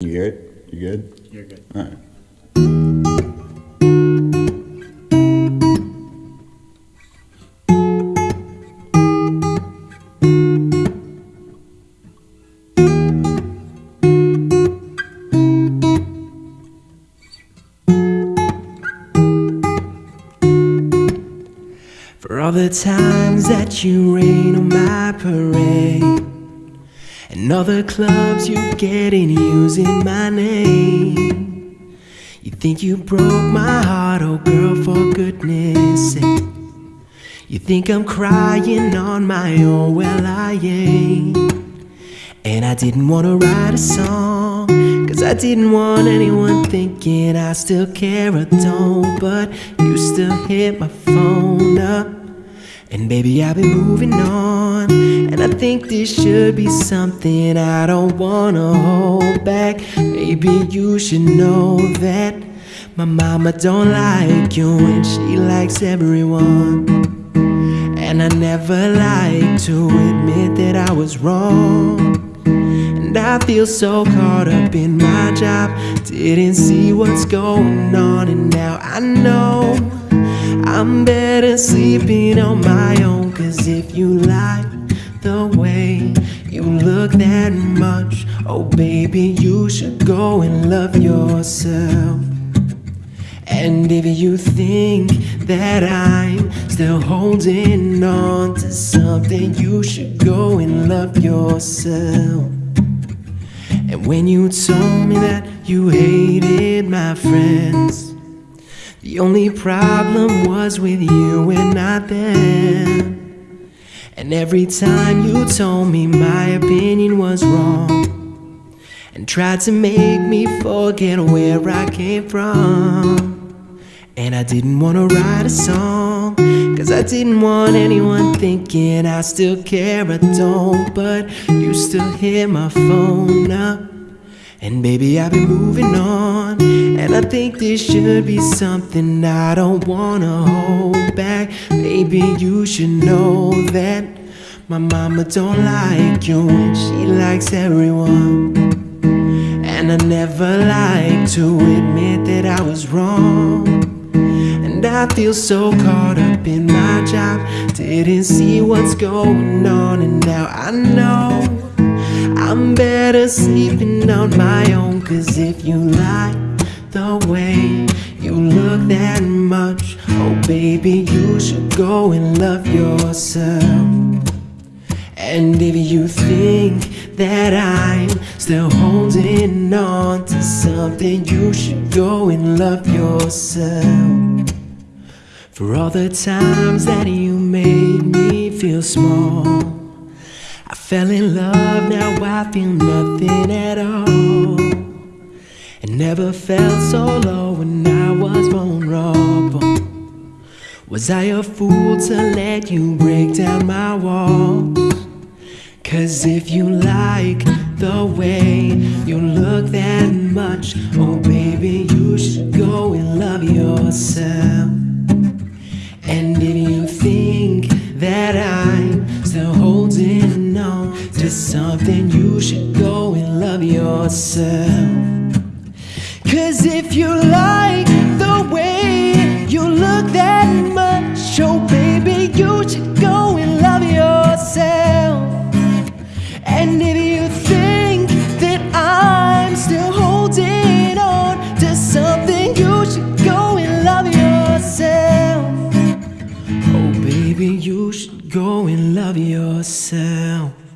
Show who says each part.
Speaker 1: You good? You good?
Speaker 2: You're good.
Speaker 1: All right.
Speaker 3: For all the times that you rain on my parade All the clubs you get in using my name. You think you broke my heart, oh girl, for goodness sake. You think I'm crying on my own, well I ain't. And I didn't wanna write a song Cause I didn't want anyone thinking I still care or don't. But you still hit my phone up And baby I've been moving on. And I think this should be something I don't wanna hold back. Maybe you should know that My mama don't like you and she likes everyone. And I never like to admit that I was wrong. And I feel so caught up in my job, didn't see what's going on, and now I know I'm better sleeping on my own. Cause if you like the way you look that much, oh baby, you should go and love yourself. And if you think that I'm still holding on to something, you should go and love yourself. And when you told me that you hated my friends, the only problem was with you and not them. And every time you told me my opinion was wrong and tried to make me forget where I came from. And I didn't wanna write a song, cause I didn't want anyone thinking I still care I don't. But you still hit my phone up. And baby, I've been moving on. And I think this should be something I don't wanna hold back. Maybe you should know that my mama don't like you and she likes everyone. And I never like to admit that I was wrong. And I feel so caught up in my job, didn't see what's going on, and now I know I'm better sleeping on my own. Cause if you like the way you look that much, oh baby, you should go and love yourself. And if you think that I'm still holding on to something, you should go and love yourself. For all the times that you made me feel small, fell in love, now I feel nothing at all. And never felt so low when I was vulnerable. Was I a fool to let you break down my walls? Cause if you like the way you look that much, oh baby, you should go and love yourself. Yourself. Cause if you like the way you look that much, oh baby, you should go and love yourself. And if you think that I'm still holding on to something, you should go and love yourself. Oh, baby, you should go and love yourself.